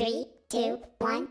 Three, two, one,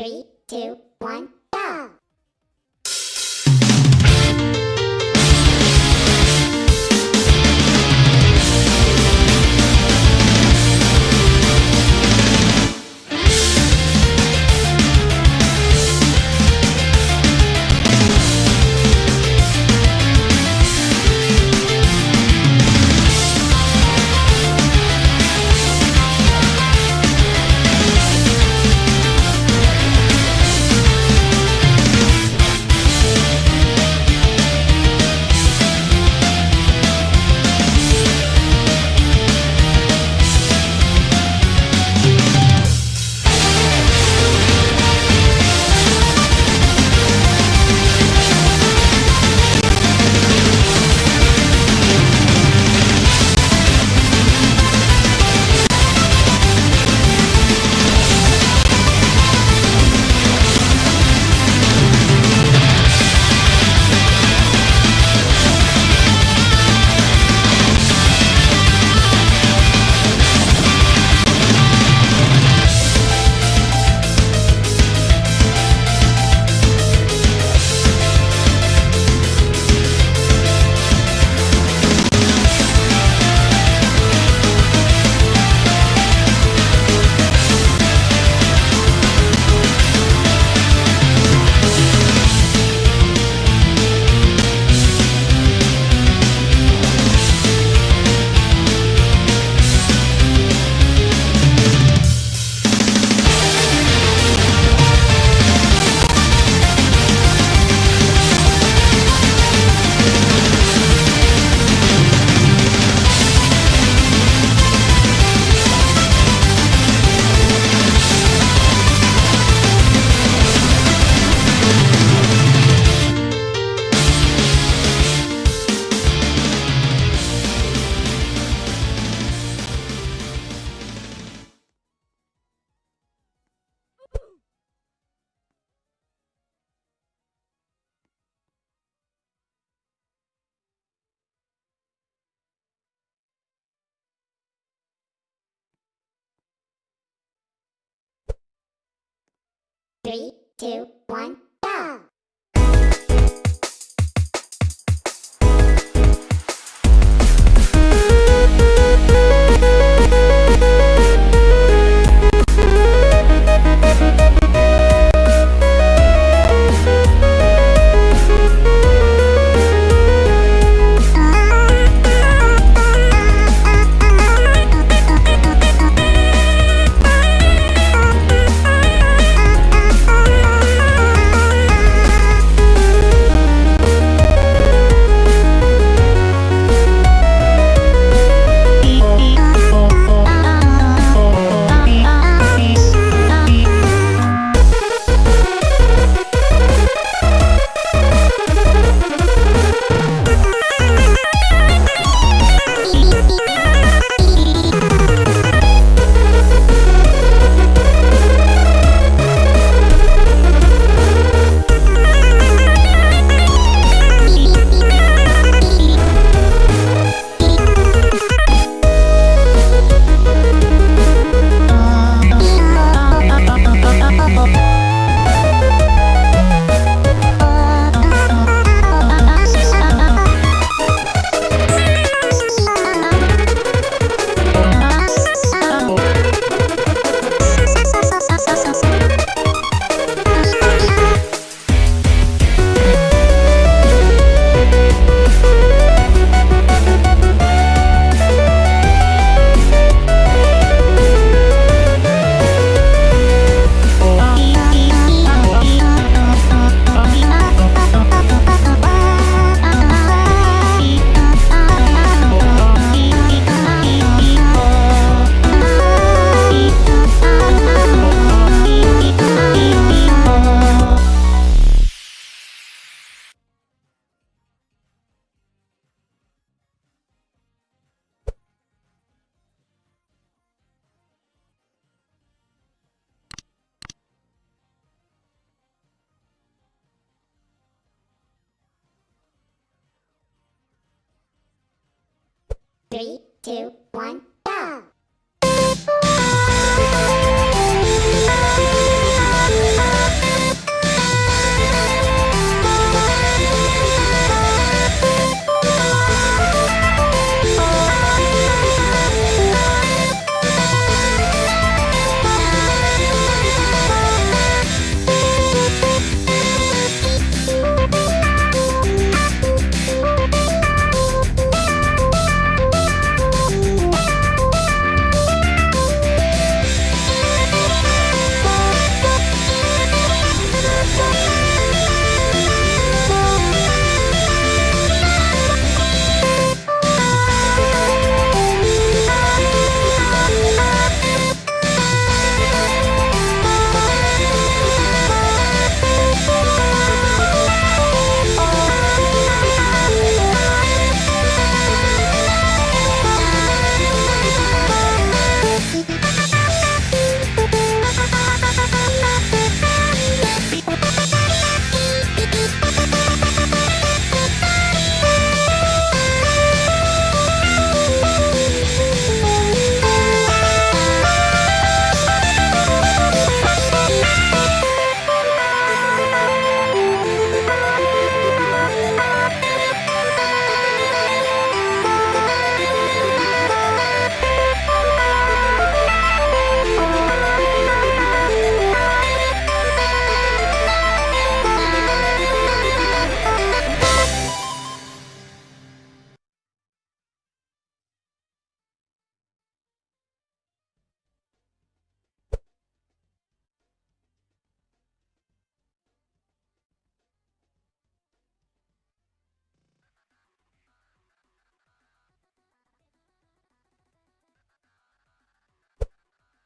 Three, two, one, Three, two, one, go! Three, two,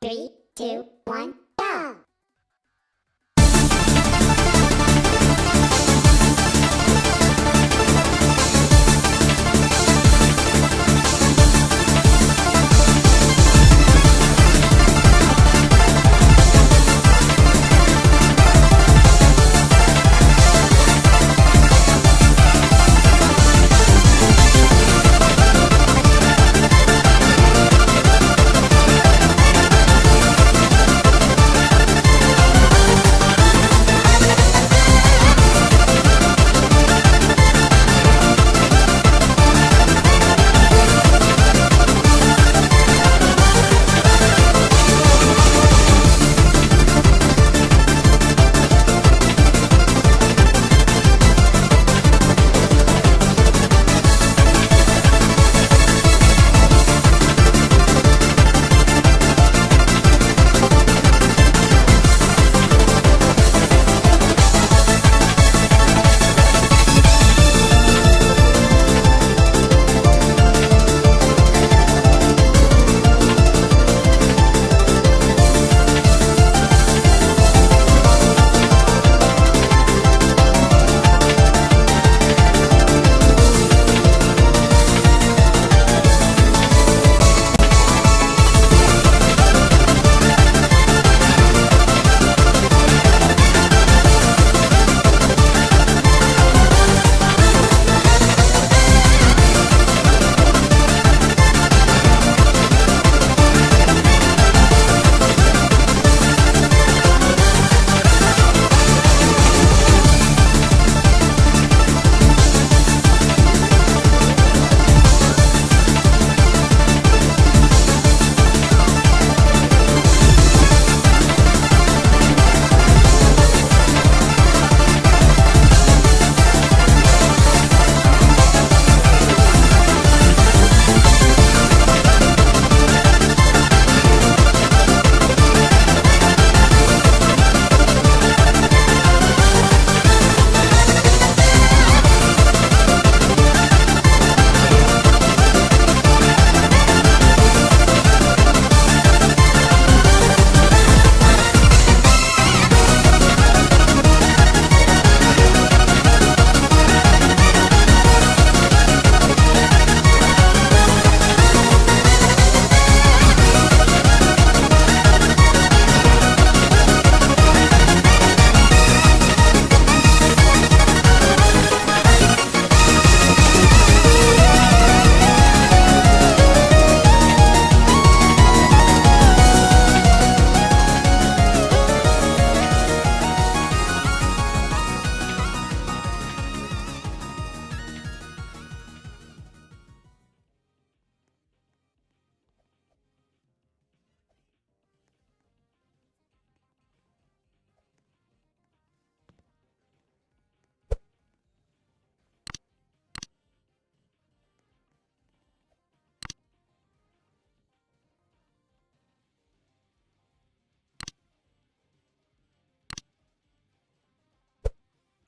Three, two, one,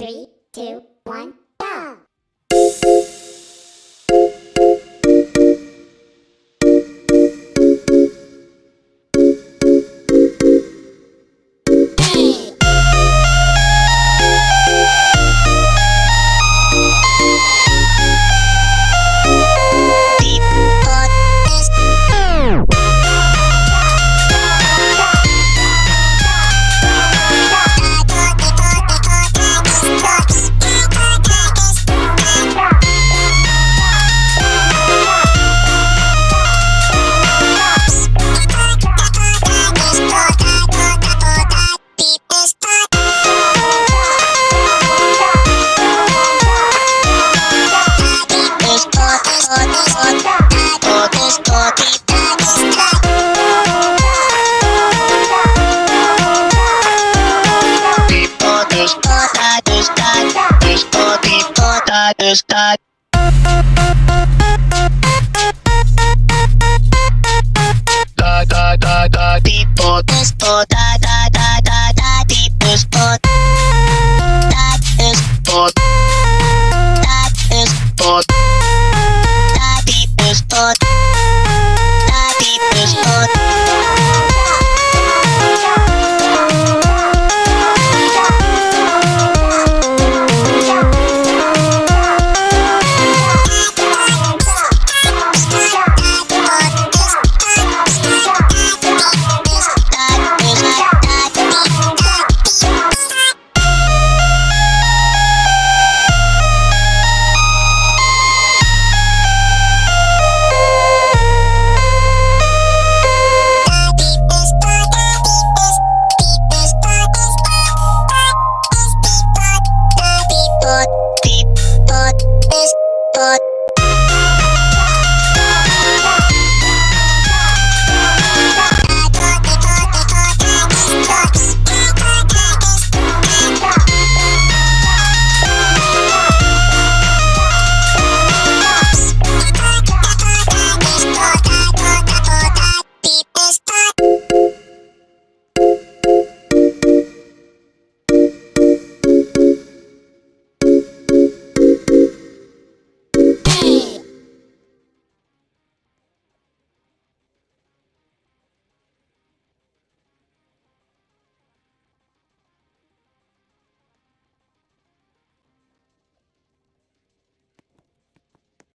Three, two, one, nota.